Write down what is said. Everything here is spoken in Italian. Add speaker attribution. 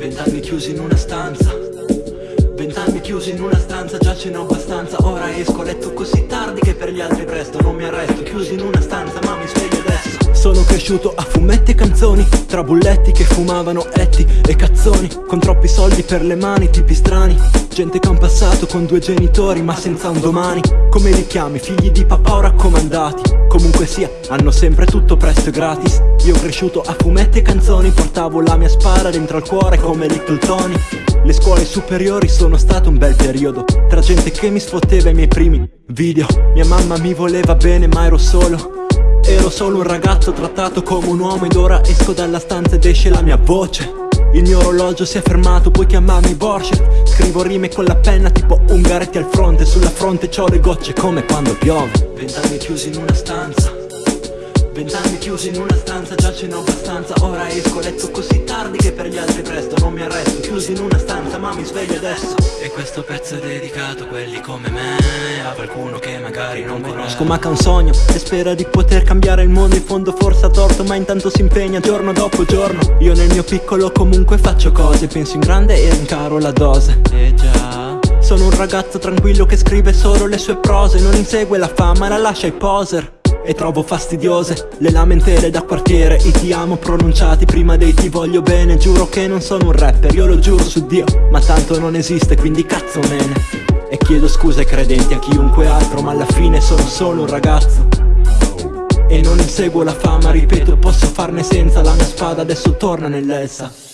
Speaker 1: Vent'anni chiusi in una stanza. Vent'anni chiusi in una stanza, già ce n'ho abbastanza. Ora esco letto così tardi che per gli altri presto Non mi arresto, chiusi in una stanza ma cresciuto a fumetti e canzoni Tra bulletti che fumavano etti e cazzoni Con troppi soldi per le mani, tipi strani Gente che ha un passato con due genitori ma senza un domani Come li chiami, figli di papà o raccomandati Comunque sia, hanno sempre tutto presto e gratis Io cresciuto a fumetti e canzoni Portavo la mia spara dentro al cuore come Little Tony Le scuole superiori sono stato un bel periodo Tra gente che mi sfotteva i miei primi video Mia mamma mi voleva bene ma ero solo Ero solo un ragazzo trattato come un uomo ed ora esco dalla stanza ed esce la mia voce. Il mio orologio si è fermato, puoi chiamarmi Borchet Scrivo rime con la penna tipo Ungaretti al fronte. Sulla fronte c'ho le gocce come quando piove. Vent'anni chiusi in una stanza Vent'anni chiusi in una stanza, già ce n'ho abbastanza. Ora esco a letto così tardi che per gli altri presto Non mi arresto, chiusi in una stanza ma mi sveglio adesso. E questo pezzo è dedicato a quelli come me A qualcuno che magari non conosco. ma che ha un sogno E spera di poter cambiare il mondo. In fondo forse ha torto ma intanto si impegna giorno dopo giorno. Io nel mio piccolo comunque faccio cose Penso in grande e incaro la dose. E già. Sono un ragazzo tranquillo che scrive solo le sue prose Non insegue la fama, la lascia ai poser e trovo fastidiose le lamentele da quartiere. I ti amo pronunciati prima dei ti voglio bene. Giuro che non sono un rapper, io lo giuro su Dio Ma tanto non esiste, quindi cazzo mene E chiedo scusa ai credenti, a chiunque altro Ma alla fine sono solo un ragazzo. E non inseguo la fama, ripeto, posso farne senza La mia spada adesso torna nell'elsa